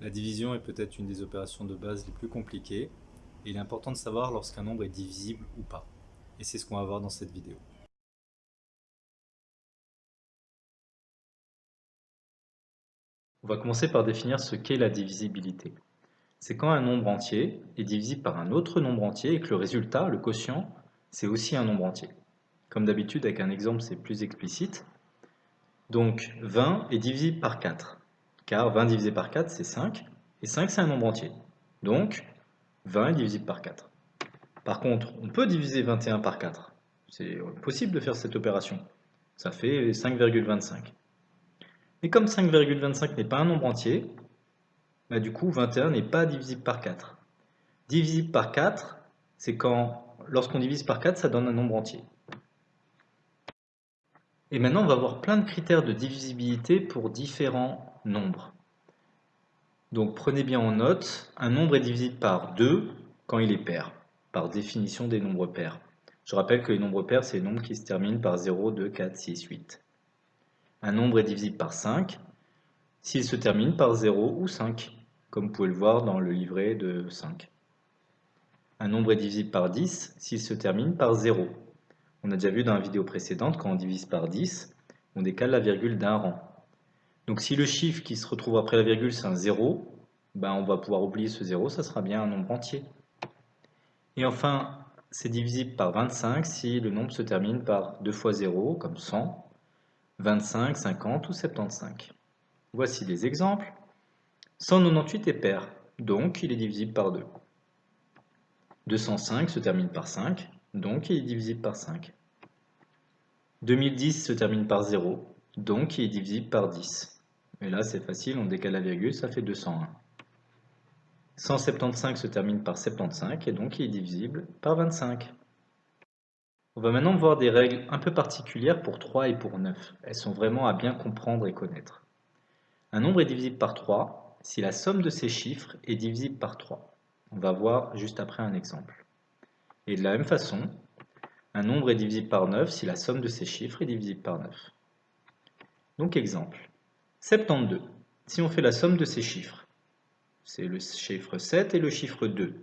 La division est peut-être une des opérations de base les plus compliquées, et il est important de savoir lorsqu'un nombre est divisible ou pas. Et c'est ce qu'on va voir dans cette vidéo. On va commencer par définir ce qu'est la divisibilité. C'est quand un nombre entier est divisible par un autre nombre entier et que le résultat, le quotient, c'est aussi un nombre entier. Comme d'habitude, avec un exemple, c'est plus explicite. Donc 20 est divisible par 4 car 20 divisé par 4, c'est 5, et 5, c'est un nombre entier. Donc, 20 est divisible par 4. Par contre, on peut diviser 21 par 4. C'est possible de faire cette opération. Ça fait 5,25. Mais comme 5,25 n'est pas un nombre entier, bah du coup 21 n'est pas divisible par 4. Divisible par 4, c'est quand, lorsqu'on divise par 4, ça donne un nombre entier. Et maintenant, on va voir plein de critères de divisibilité pour différents nombre. Donc prenez bien en note, un nombre est divisible par 2 quand il est pair, par définition des nombres pairs. Je rappelle que les nombres pairs, c'est les nombres qui se terminent par 0, 2, 4, 6, 8. Un nombre est divisible par 5 s'il se termine par 0 ou 5, comme vous pouvez le voir dans le livret de 5. Un nombre est divisible par 10 s'il se termine par 0. On a déjà vu dans la vidéo précédente, quand on divise par 10, on décale la virgule d'un rang. Donc si le chiffre qui se retrouve après la virgule c'est un 0, ben on va pouvoir oublier ce 0, ça sera bien un nombre entier. Et enfin, c'est divisible par 25 si le nombre se termine par 2 fois 0, comme 100, 25, 50 ou 75. Voici des exemples. 198 est pair, donc il est divisible par 2. 205 se termine par 5, donc il est divisible par 5. 2010 se termine par 0, donc il est divisible par 10. Et là, c'est facile, on décale la virgule, ça fait 201. 175 se termine par 75 et donc il est divisible par 25. On va maintenant voir des règles un peu particulières pour 3 et pour 9. Elles sont vraiment à bien comprendre et connaître. Un nombre est divisible par 3 si la somme de ses chiffres est divisible par 3. On va voir juste après un exemple. Et de la même façon, un nombre est divisible par 9 si la somme de ses chiffres est divisible par 9. Donc exemple, 72. Si on fait la somme de ces chiffres, c'est le chiffre 7 et le chiffre 2.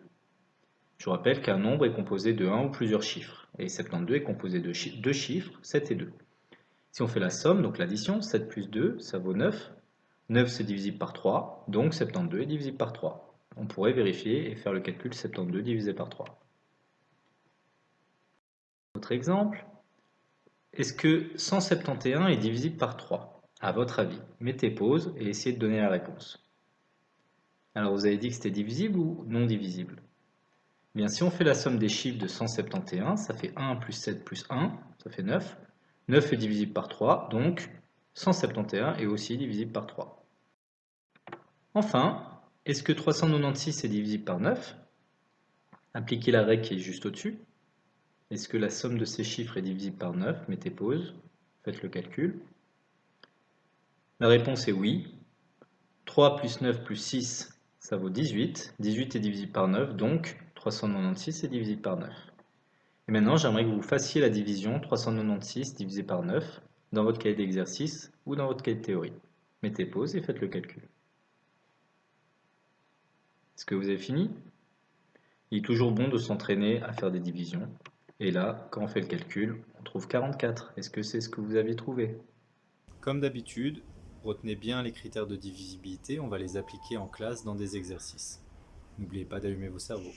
Je rappelle qu'un nombre est composé de 1 ou plusieurs chiffres, et 72 est composé de deux chiffres, 7 et 2. Si on fait la somme, donc l'addition, 7 plus 2, ça vaut 9. 9 c'est divisible par 3, donc 72 est divisible par 3. On pourrait vérifier et faire le calcul 72 divisé par 3. Autre exemple, est-ce que 171 est divisible par 3 à votre avis, mettez pause et essayez de donner la réponse. Alors vous avez dit que c'était divisible ou non divisible? Eh Bien, si on fait la somme des chiffres de 171, ça fait 1 plus 7 plus 1, ça fait 9. 9 est divisible par 3, donc 171 est aussi divisible par 3. Enfin, est-ce que 396 est divisible par 9 Appliquez la règle qui est juste au-dessus. Est-ce que la somme de ces chiffres est divisible par 9 Mettez pause, faites le calcul. La réponse est oui. 3 plus 9 plus 6, ça vaut 18. 18 est divisible par 9, donc 396 est divisible par 9. Et maintenant, j'aimerais que vous fassiez la division 396 divisé par 9 dans votre cahier d'exercice ou dans votre cahier de théorie. Mettez pause et faites le calcul. Est-ce que vous avez fini? Il est toujours bon de s'entraîner à faire des divisions. Et là, quand on fait le calcul, on trouve 44. Est-ce que c'est ce que vous aviez trouvé? Comme d'habitude, Retenez bien les critères de divisibilité, on va les appliquer en classe dans des exercices. N'oubliez pas d'allumer vos cerveaux.